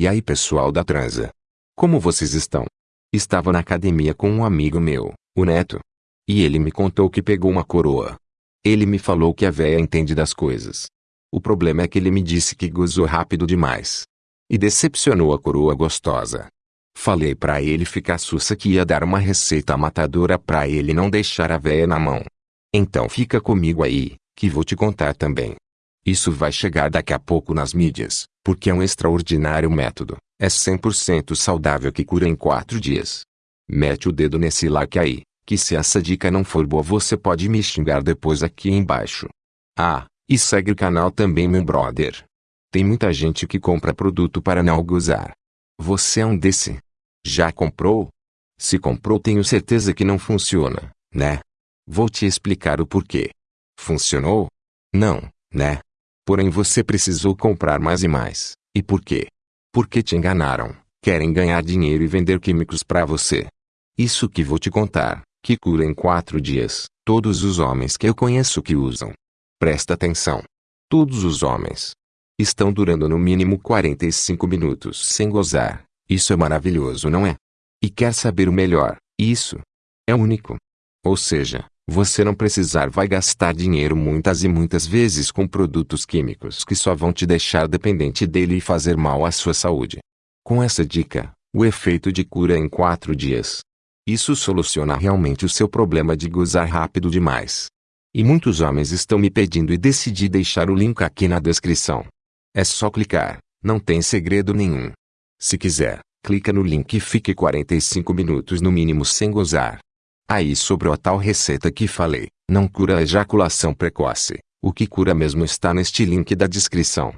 E aí pessoal da transa? Como vocês estão? Estava na academia com um amigo meu, o Neto. E ele me contou que pegou uma coroa. Ele me falou que a véia entende das coisas. O problema é que ele me disse que gozou rápido demais. E decepcionou a coroa gostosa. Falei pra ele ficar sussa que ia dar uma receita matadora pra ele não deixar a véia na mão. Então fica comigo aí, que vou te contar também. Isso vai chegar daqui a pouco nas mídias, porque é um extraordinário método. É 100% saudável que cura em 4 dias. Mete o dedo nesse like aí, que se essa dica não for boa você pode me xingar depois aqui embaixo. Ah, e segue o canal também meu brother. Tem muita gente que compra produto para não gozar. Você é um desse? Já comprou? Se comprou tenho certeza que não funciona, né? Vou te explicar o porquê. Funcionou? Não, né? Porém você precisou comprar mais e mais. E por quê? Porque te enganaram. Querem ganhar dinheiro e vender químicos para você. Isso que vou te contar, que cura em quatro dias, todos os homens que eu conheço que usam. Presta atenção. Todos os homens. Estão durando no mínimo 45 minutos sem gozar. Isso é maravilhoso, não é? E quer saber o melhor? Isso é único. Ou seja, você não precisar vai gastar dinheiro muitas e muitas vezes com produtos químicos que só vão te deixar dependente dele e fazer mal à sua saúde. Com essa dica, o efeito de cura em 4 dias. Isso soluciona realmente o seu problema de gozar rápido demais. E muitos homens estão me pedindo e decidi deixar o link aqui na descrição. É só clicar, não tem segredo nenhum. Se quiser, clica no link e fique 45 minutos no mínimo sem gozar. Aí sobrou a tal receita que falei, não cura a ejaculação precoce. O que cura mesmo está neste link da descrição.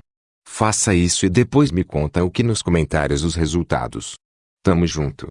Faça isso e depois me conta o que nos comentários os resultados. Tamo junto.